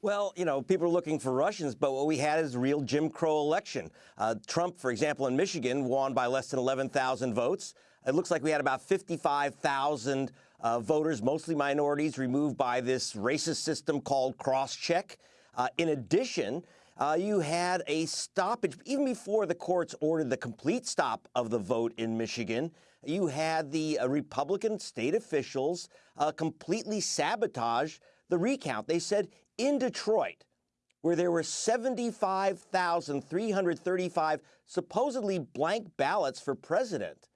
Well, you know, people are looking for Russians, but what we had is a real Jim Crow election. Uh, Trump, for example, in Michigan, won by less than 11,000 votes. It looks like we had about 55,000 uh, voters, mostly minorities, removed by this racist system called cross-check. Uh, in addition, uh, you had a stoppage, even before the courts ordered the complete stop of the vote in Michigan, you had the uh, Republican state officials uh, completely sabotage the recount. They said in Detroit, where there were 75,335 supposedly blank ballots for president,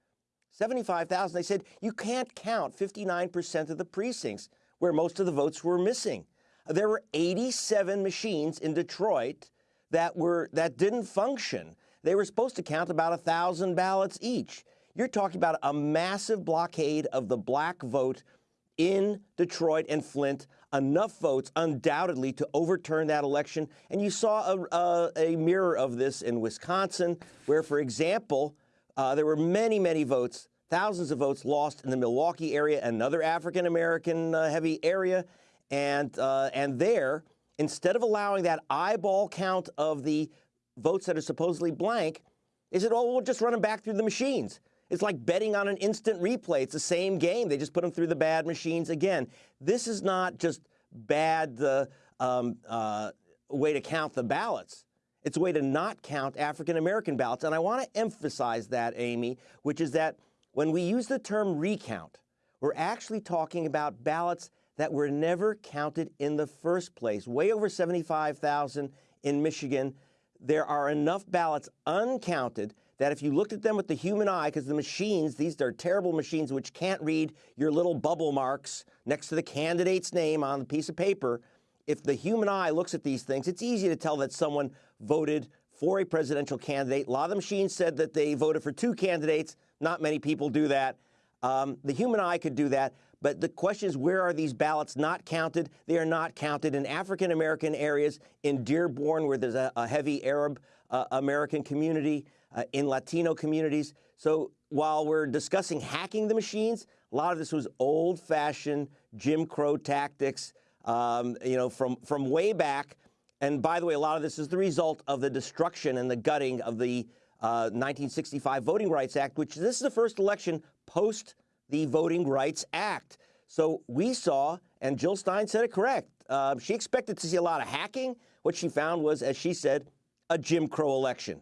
75,000, they said you can't count 59% of the precincts where most of the votes were missing. There were 87 machines in Detroit that were that didn't function. They were supposed to count about a thousand ballots each. You're talking about a massive blockade of the black vote in Detroit and Flint, enough votes undoubtedly to overturn that election. And you saw a, a, a mirror of this in Wisconsin, where, for example, uh, there were many, many votes, thousands of votes lost in the Milwaukee area, another African American uh, heavy area. And, uh, and there, instead of allowing that eyeball count of the votes that are supposedly blank, they said, oh, we'll just run them back through the machines. It's like betting on an instant replay. It's the same game. They just put them through the bad machines again. This is not just bad the um, uh, way to count the ballots. It's a way to not count African American ballots. And I want to emphasize that, Amy, which is that when we use the term recount, we're actually talking about ballots that were never counted in the first place. Way over 75,000 in Michigan. There are enough ballots uncounted that if you looked at them with the human eye, because the machines, these are terrible machines which can't read your little bubble marks next to the candidate's name on the piece of paper, if the human eye looks at these things, it's easy to tell that someone voted for a presidential candidate. A lot of the machines said that they voted for two candidates. Not many people do that. Um, the human eye could do that. But the question is, where are these ballots not counted? They are not counted in African American areas, in Dearborn, where there's a, a heavy Arab uh, American community uh, in Latino communities. So while we're discussing hacking the machines, a lot of this was old-fashioned Jim Crow tactics, um, you know, from, from way back. And by the way, a lot of this is the result of the destruction and the gutting of the uh, 1965 Voting Rights Act, which this is the first election post the Voting Rights Act. So we saw, and Jill Stein said it correct, uh, she expected to see a lot of hacking. What she found was, as she said, a Jim Crow election.